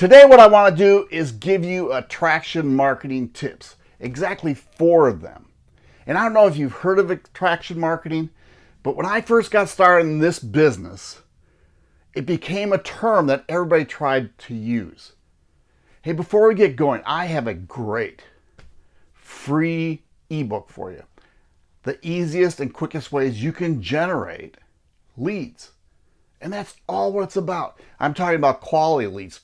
Today what I want to do is give you attraction marketing tips, exactly four of them. And I don't know if you've heard of attraction marketing, but when I first got started in this business, it became a term that everybody tried to use. Hey, before we get going, I have a great free ebook for you. The easiest and quickest ways you can generate leads. And that's all what it's about. I'm talking about quality leads,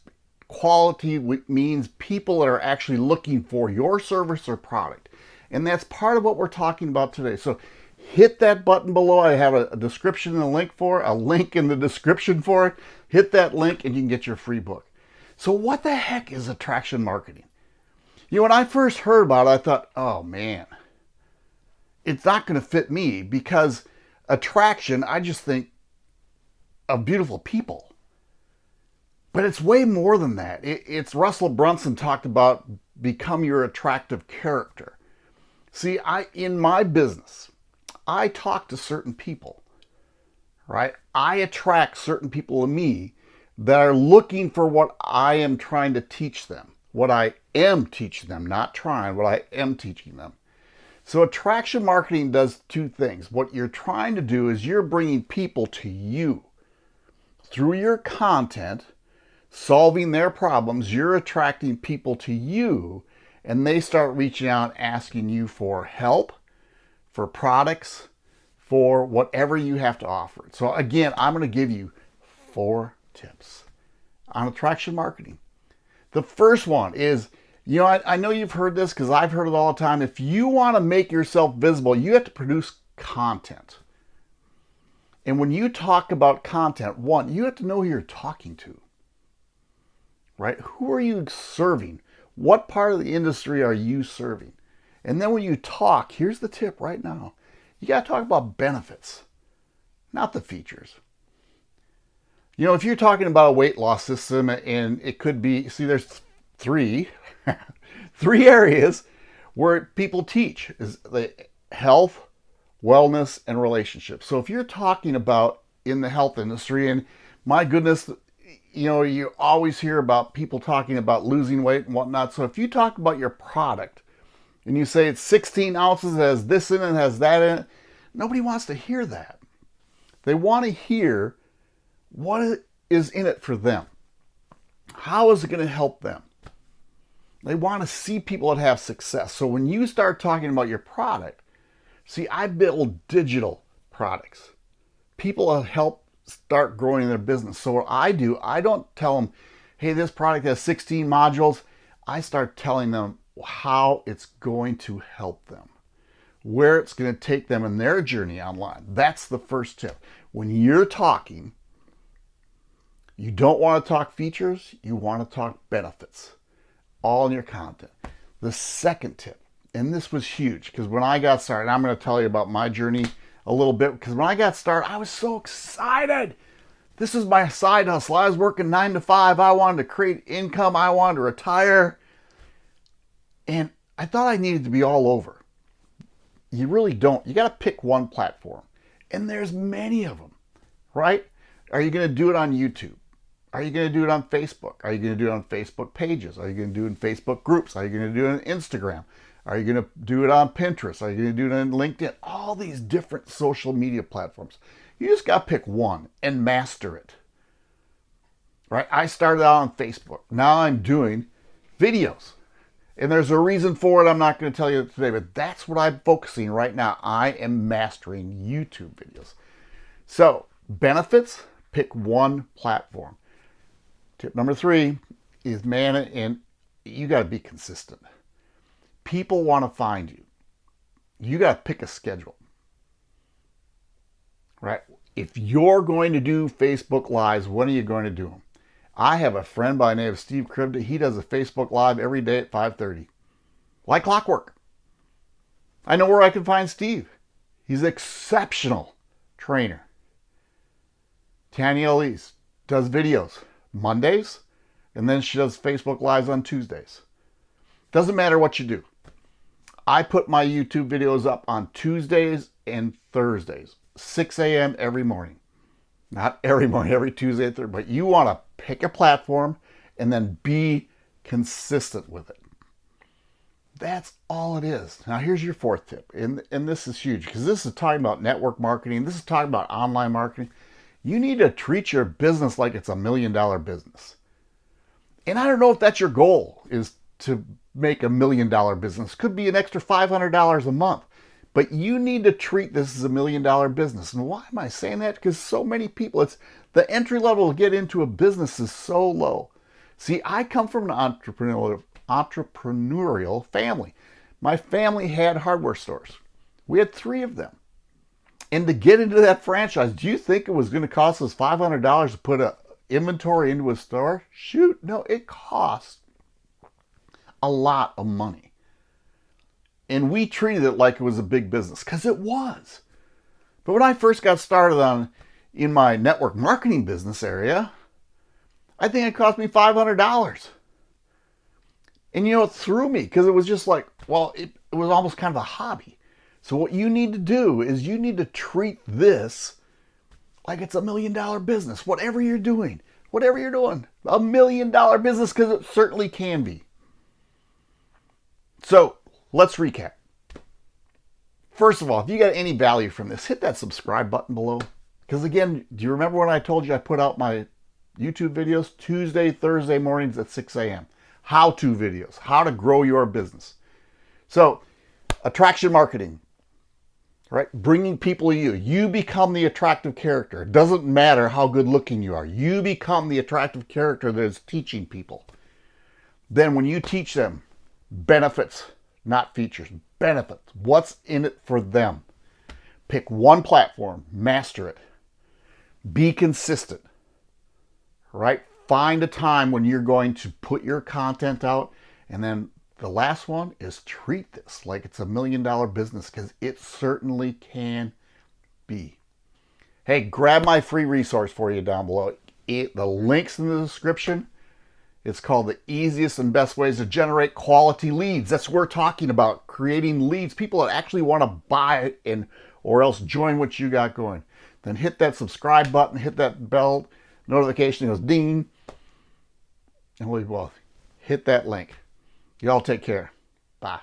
Quality means people that are actually looking for your service or product. And that's part of what we're talking about today. So hit that button below. I have a, description and a link for it, a link in the description for it. Hit that link and you can get your free book. So what the heck is attraction marketing? You know, when I first heard about it, I thought, oh man, it's not going to fit me because attraction, I just think of beautiful people. But it's way more than that. It, it's Russell Brunson talked about become your attractive character. See, I in my business, I talk to certain people, right? I attract certain people to me that are looking for what I am trying to teach them, what I am teaching them, not trying, what I am teaching them. So attraction marketing does two things. What you're trying to do is you're bringing people to you through your content solving their problems, you're attracting people to you and they start reaching out asking you for help, for products, for whatever you have to offer. So again, I'm going to give you four tips on attraction marketing. The first one is, you know, I, I know you've heard this because I've heard it all the time. If you want to make yourself visible, you have to produce content. And when you talk about content, one, you have to know who you're talking to right? Who are you serving? What part of the industry are you serving? And then when you talk, here's the tip right now. You got to talk about benefits, not the features. You know, if you're talking about a weight loss system and it could be, see, there's three, three areas where people teach is the health, wellness, and relationships. So if you're talking about in the health industry, and my goodness, you know, you always hear about people talking about losing weight and whatnot. So if you talk about your product and you say it's 16 ounces, has this in it, has that in it, nobody wants to hear that. They want to hear what is in it for them. How is it going to help them? They want to see people that have success. So when you start talking about your product, see, I build digital products. People help start growing their business. So what I do, I don't tell them, hey, this product has 16 modules. I start telling them how it's going to help them, where it's going to take them in their journey online. That's the first tip. When you're talking, you don't want to talk features, you want to talk benefits, all in your content. The second tip, and this was huge because when I got started, I'm going to tell you about my journey a little bit because when I got started, I was so excited. This is my side hustle. I was working nine to five. I wanted to create income. I wanted to retire. And I thought I needed to be all over. You really don't. You got to pick one platform. And there's many of them, right? Are you going to do it on YouTube? Are you going to do it on Facebook? Are you going to do it on Facebook pages? Are you going to do it in Facebook groups? Are you going to do it on Instagram? Are you going to do it on Pinterest? Are you going to do it on LinkedIn? All these different social media platforms. You just got to pick one and master it. Right? I started out on Facebook. Now I'm doing videos. And there's a reason for it I'm not going to tell you today, but that's what I'm focusing right now. I am mastering YouTube videos. So, benefits, pick one platform. Tip number three is man, and you got to be consistent people want to find you. You got to pick a schedule. Right? If you're going to do Facebook Lives, when are you going to do them? I have a friend by the name of Steve Krivda. He does a Facebook Live every day at 5.30. Like clockwork. I know where I can find Steve. He's an exceptional trainer. Tanya Aliza does videos Mondays, and then she does Facebook Lives on Tuesdays. Doesn't matter what you do. I put my YouTube videos up on Tuesdays and Thursdays, 6 a.m. every morning. Not every morning, every Tuesday and Thursday, but you want to pick a platform and then be consistent with it. That's all it is. Now here's your fourth tip, and, and this is huge because this is talking about network marketing. This is talking about online marketing. You need to treat your business like it's a million dollar business. And I don't know if that's your goal is to make a million dollar business. Could be an extra $500 a month. But you need to treat this as a million dollar business. And why am I saying that? Because so many people, it's the entry level to get into a business is so low. See, I come from an entrepreneurial, entrepreneurial family. My family had hardware stores. We had three of them. And to get into that franchise, do you think it was going to cost us $500 to put a inventory into a store? Shoot, no, it cost a lot of money. And we treated it like it was a big business because it was. But when I first got started on in my network marketing business area, I think it cost me $500. And you know, it threw me because it was just like, well, it, it was almost kind of a hobby. So what you need to do is you need to treat this like it's a million dollar business, whatever you're doing, whatever you're doing, a million dollar business because it certainly can be. So let's recap. First of all, if you got any value from this, hit that subscribe button below. Because again, do you remember when I told you I put out my YouTube videos Tuesday, Thursday mornings at 6 a.m. How-to videos, how to grow your business. So attraction marketing, right? Bringing people to you. You become the attractive character. It doesn't matter how good looking you are. You become the attractive character that is teaching people. Then when you teach them benefits, not features, benefits, what's in it for them? Pick one platform, master it. Be consistent right? Find a time when you're going to put your content out. And then the last one is treat this like it's a million dollar business because it certainly can be. Hey, grab my free resource for you down below. It, the link's in the description. It's called the easiest and best ways to generate quality leads. That's what we're talking about, creating leads, people that actually want to buy and or else join what you got going. Then hit that subscribe button, hit that bell notification goes ding, and we will hit that link. Y'all take care. Bye.